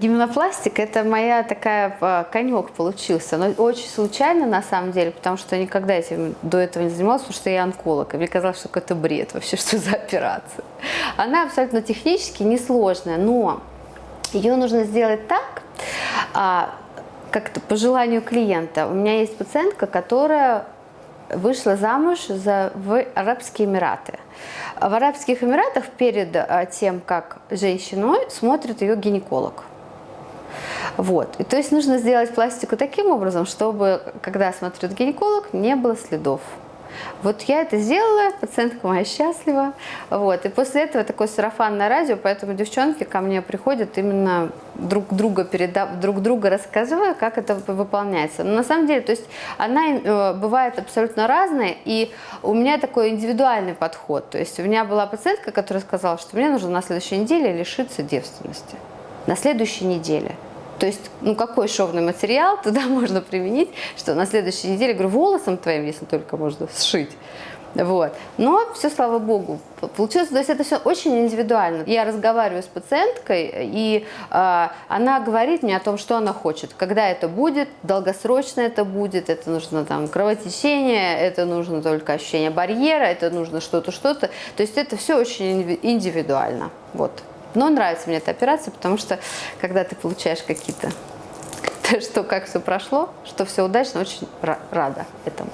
Гименопластик – это моя такая а, конек получился, но очень случайно на самом деле, потому что никогда этим до этого не занималась, потому что я онколог, и мне казалось, что это бред вообще, что за операция. Она абсолютно технически несложная, но ее нужно сделать так, а, как-то по желанию клиента. У меня есть пациентка, которая вышла замуж за, в Арабские Эмираты. В Арабских Эмиратах перед а, тем, как женщину смотрит ее гинеколог. Вот. И то есть нужно сделать пластику таким образом, чтобы, когда смотрит гинеколог, не было следов. Вот я это сделала, пациентка моя счастлива. Вот. И после этого такое сарафанное радио, поэтому девчонки ко мне приходят именно друг друга передав, друг друга рассказывая, как это выполняется. Но на самом деле, то есть она э, бывает абсолютно разная, и у меня такой индивидуальный подход. То есть у меня была пациентка, которая сказала, что мне нужно на следующей неделе лишиться девственности. На следующей неделе. То есть, ну какой шовный материал туда можно применить, что на следующей неделе, говорю, волосом твоим, если только можно, сшить. Вот. Но все, слава богу, получилось. То есть это все очень индивидуально. Я разговариваю с пациенткой, и э, она говорит мне о том, что она хочет, когда это будет, долгосрочно это будет, это нужно там кровотечение, это нужно только ощущение барьера, это нужно что-то, что-то. То есть это все очень индивидуально. Вот. Но нравится мне эта операция, потому что когда ты получаешь какие-то, что как все прошло, что все удачно, очень рада этому.